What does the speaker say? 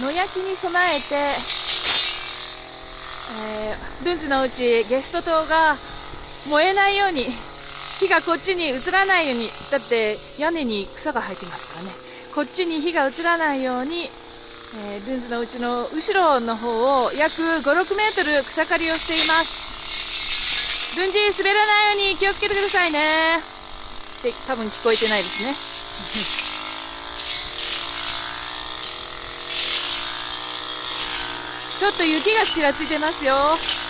野焼きに備えて、えー、ルンズのうちゲスト棟が燃えないように火がこっちに移らないようにだって屋根に草が生えてますからね。こっちに火が移らないように、えー、ルンズのうちの後ろの方を約56メートル草刈りをしています。ルンジ滑らないように気をつけてくださいね。って多分聞こえてないですね。ちょっと雪がちらついてますよ。